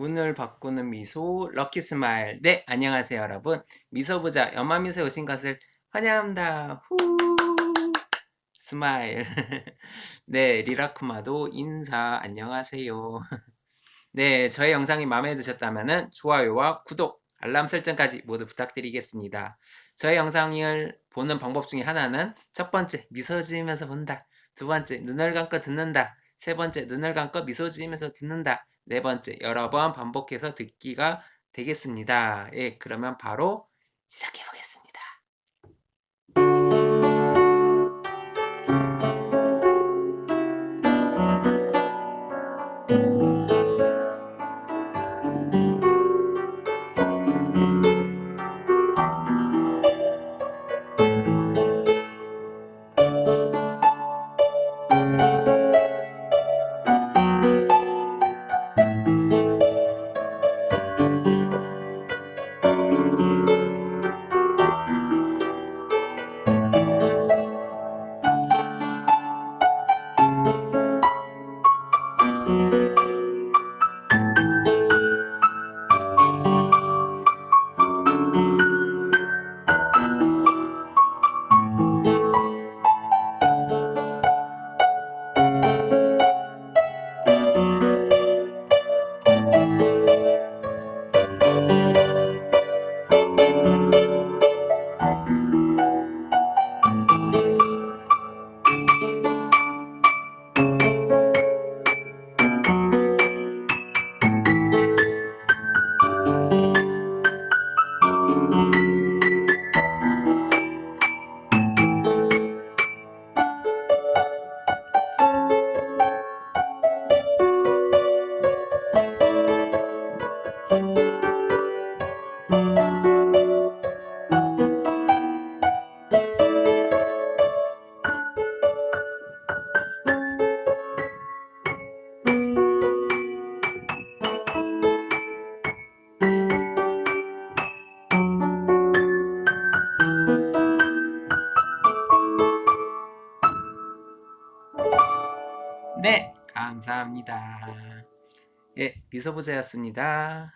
운을 바꾸는 미소 lucky smile. 네 안녕하세요 여러분. 미소부자 연마미소에 오신 것을 환영합니다. 후! Smile. 네 리라쿠마도 인사. 안녕하세요. 네 저의 영상이 마음에 드셨다면 좋아요와 구독 알람 설정까지 모두 부탁드리겠습니다. 저의 영상을 보는 방법 중에 하나는 첫 번째 미소 지으면서 본다. 두 번째 눈을 감고 듣는다. 세 번째 눈을 감고 미소 지으면서 듣는다 네 번째 여러 번 반복해서 듣기가 되겠습니다. 예, 그러면 바로 시작해 보겠습니다. 네, 감사합니다. 예, 미소부자였습니다.